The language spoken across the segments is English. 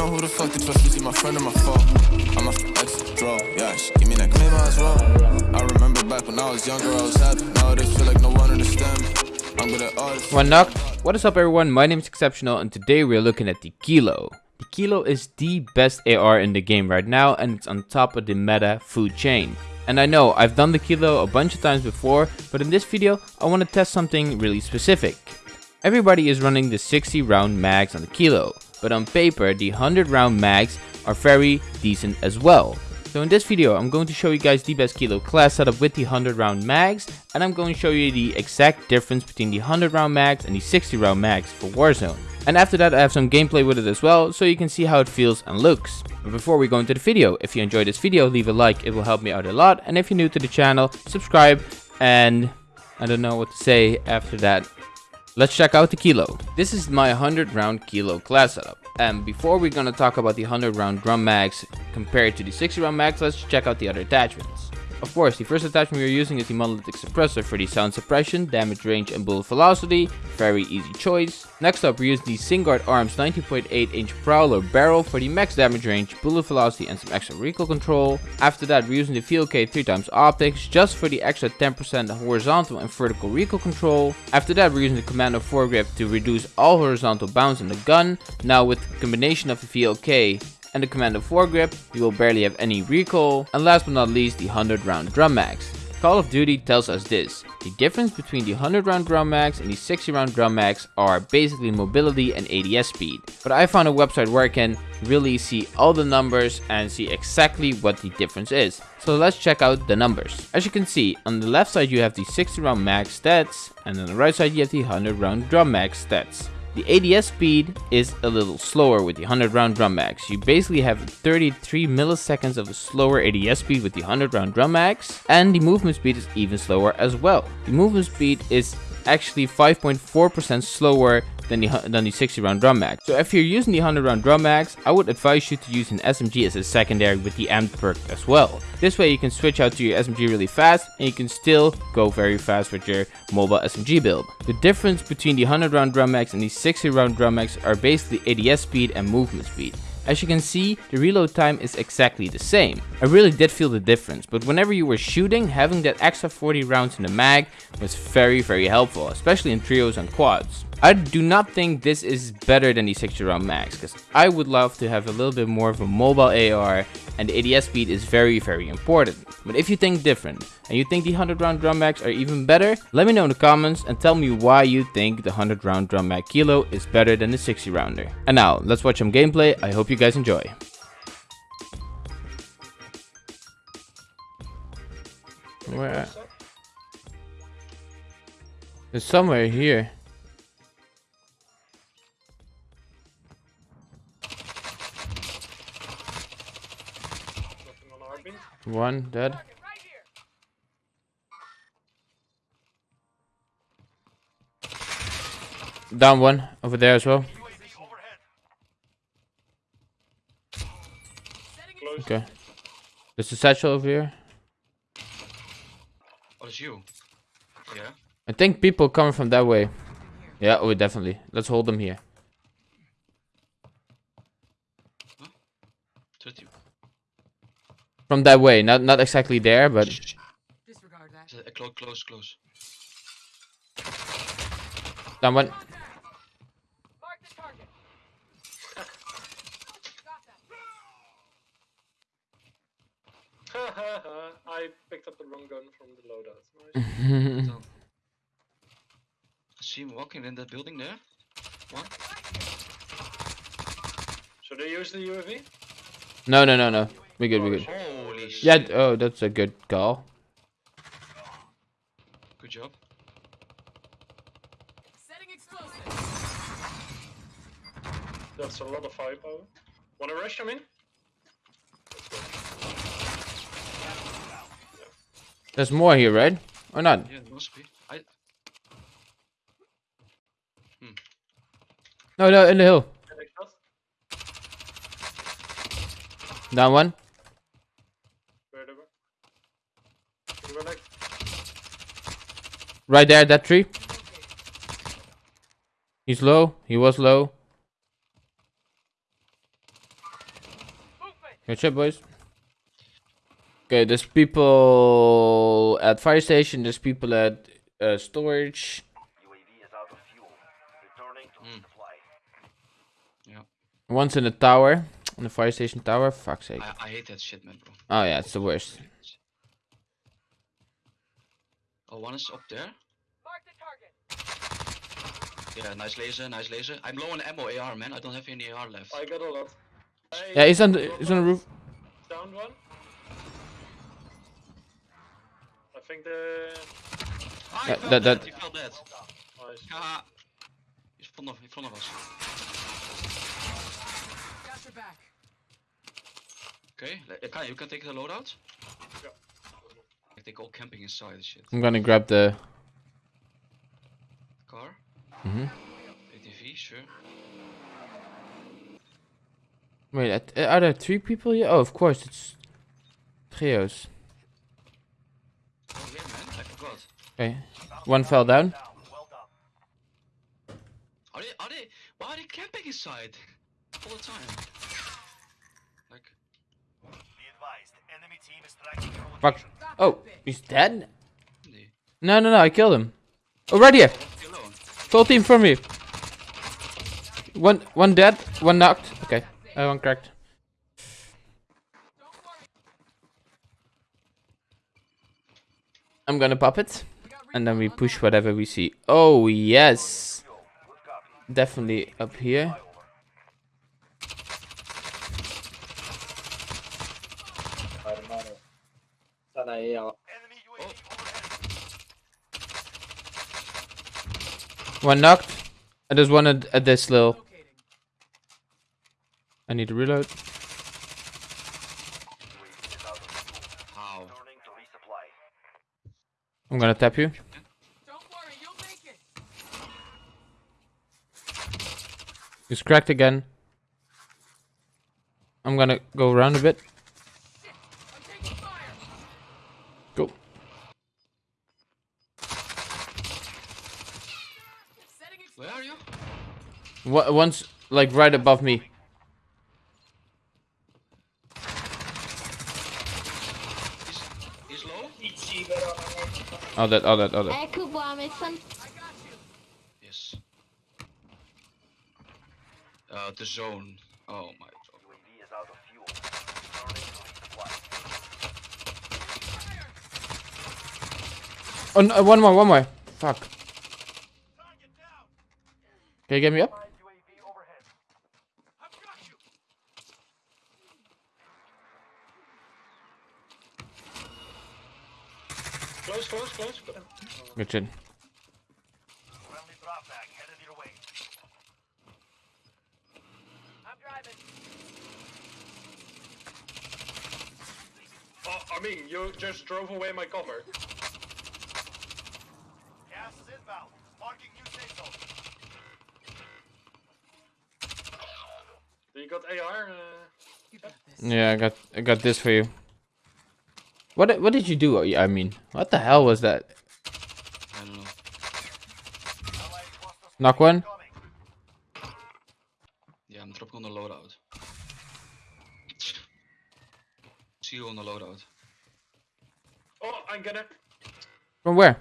know who the fuck to trust. You see my friend or my foe. I'm a ex draw. Yeah, she give me that maybe as well. I remember back when I was younger, I was happy. Nowadays feel like no one understands. I'm good at. One knock. What is up everyone, my name is Exceptional and today we're looking at the Kilo. The Kilo is the best AR in the game right now and it's on top of the meta food chain. And I know I've done the Kilo a bunch of times before, but in this video I want to test something really specific. Everybody is running the 60 round mags on the Kilo, but on paper the 100 round mags are very decent as well. So in this video, I'm going to show you guys the best kilo class setup with the 100 round mags, and I'm going to show you the exact difference between the 100 round mags and the 60 round mags for Warzone. And after that I have some gameplay with it as well, so you can see how it feels and looks. But before we go into the video, if you enjoyed this video, leave a like, it will help me out a lot. And if you're new to the channel, subscribe, and I don't know what to say after that. Let's check out the kilo. This is my 100 round kilo class setup. And before we're gonna talk about the 100 round drum mags compared to the 60 round mags, let's check out the other attachments. Of course, the first attachment we're using is the monolithic suppressor for the sound suppression, damage range and bullet velocity, very easy choice. Next up we use the Singuard Arms 19.8 inch Prowler barrel for the max damage range, bullet velocity and some extra recoil control. After that we're using the VLK 3x optics just for the extra 10% horizontal and vertical recoil control. After that we're using the Commando foregrip to reduce all horizontal bounce in the gun. Now with the combination of the VLK and the Commando foregrip, you will barely have any recoil. And last but not least, the 100 round drum mags. Call of Duty tells us this. The difference between the 100 round drum mags and the 60 round drum mags are basically mobility and ADS speed. But I found a website where I can really see all the numbers and see exactly what the difference is. So let's check out the numbers. As you can see, on the left side you have the 60 round mag stats and on the right side you have the 100 round drum mag stats. The ADS speed is a little slower with the 100 round drum mags. You basically have 33 milliseconds of a slower ADS speed with the 100 round drum mags. And the movement speed is even slower as well. The movement speed is actually 5.4% slower than the, than the 60 round drum mag. So if you're using the 100 round drum mags, I would advise you to use an SMG as a secondary with the amped perk as well. This way you can switch out to your SMG really fast and you can still go very fast with your mobile SMG build. The difference between the 100 round drum mags and the 60 round drum mags are basically ADS speed and movement speed. As you can see, the reload time is exactly the same. I really did feel the difference, but whenever you were shooting, having that extra 40 rounds in the mag was very very helpful, especially in trios and quads. I do not think this is better than the 60 round mags because I would love to have a little bit more of a mobile AR and the ADS speed is very very important. But if you think different and you think the 100 round drum mags are even better, let me know in the comments and tell me why you think the 100 round drum mag kilo is better than the 60 rounder. And now let's watch some gameplay, I hope you guys enjoy. Where? It's somewhere here. One dead. Down one over there as well. Okay. There's a satchel over here. Oh, it's you. Yeah. I think people coming from that way. Yeah, oh definitely. Let's hold them here. From that way, not not exactly there, but Disregard that. Close, close, close. Down one. Mark the target. I picked up the wrong gun from the loadout. Nice. So. I see him walking in that building there. One. Should they use the UAV? no, no, no, no. We good, we oh, good. Holy shit. Yeah, oh, that's a good call. Good job. Setting. That's a lot of firepower. Wanna rush him in? There's more here, right? Or not? Yeah, it must be. I. Hmm. No, no, in the hill. Down one. Where they were? They were like, Right there, that tree. He's low. He was low. Good shit, boys. Okay, there's people at fire station. There's people at uh, storage. One's in the tower, in the fire station tower. Fuck's sake. I, I hate that shit, man, bro. Oh yeah, it's the worst. Oh, one is up there. Mark the target. Yeah, nice laser, nice laser. I'm low on ammo AR, man. I don't have any AR left. I got a lot. Hey, Yeah, he's on the he's on the roof. Down one. I think the. Ah, Yeah, he fell that- dead, that- he fell dead. Nice. Haha. He's in front of, in front of us. Got your back. Okay, le- you can take the loadout? Yeah. Like they go camping inside and shit. I'm gonna grab the. Car, hmm ATV, sure. Wait, uh, are there three people here? Oh, of course, it's trios. Oh yeah, man, I forgot. Okay, one fell down. Are they, are they, why are they camping inside? All the time. Like, Fuck. Stop Oh, that bitch. he's dead. No, no, no, I killed him. Oh, right here. Full team for me. One, one dead, one knocked. Okay, uh, one cracked. I'm gonna pop it, and then we push whatever we see. Oh yes, definitely up here. Están ahí abajo. One knocked. And there's one at, at this little. I need to reload. I'm gonna tap you. Don't worry, you'll make it. He's cracked again. I'm gonna go around a bit. Shit. I'm taking fire. Go. Setting Where are you? Wa- One's like right above me. He's, he's low? Oh that, oh that, oh that. Eh, Kubo, missing. I. Yes. Uh, the zone. Oh my god. Oh, no, one more, one more. Fuck. Can you get me up? Close, close, close. Good shit. I'm driving. Oh, I mean, you just drove away my cover. Do you got AR? Uh, You got uh, this. Yeah, I got, I got this for you. What, what did you do? Uh, I mean, what the hell was that? I don't know. Knock one. Yeah, I'm dropping on the loadout. See you on the loadout. oh, I'm gonna. From where?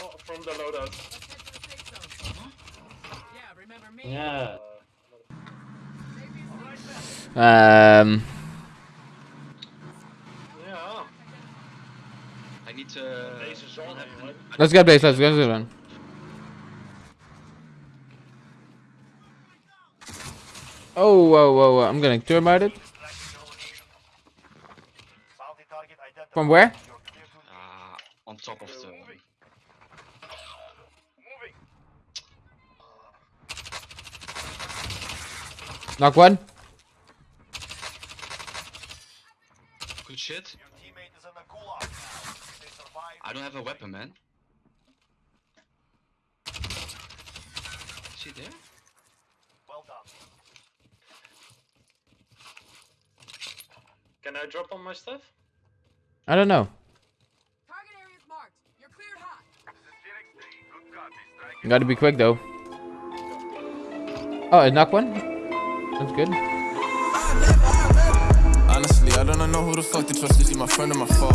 Oh, from the loadout. Let's head to the safe zone. Yeah, remember me? Yeah. Um, Yeah. I need to. Deze is I don't on, have anyway. an- let's get base. Let's get this one. Oh, whoa, whoa, whoa! I'm gonna getting it. From where? Ah, on top of the. Knock one. Shit. I don't have a weapon, man. Is he there? Can I drop on my stuff? I don't know. Target area's marked. You're cleared hot. Gotta be quick though. Oh, I knock one. That's good. I don't know who the fuck to trust. Is he my friend or my foe?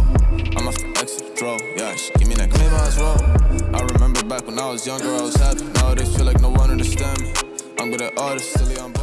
I'm off the exit, draw. Yeah, she give me that claim as well. I remember back when I was younger, I was happy. Nowadays feel like no one understand me. I'm good at artists, still on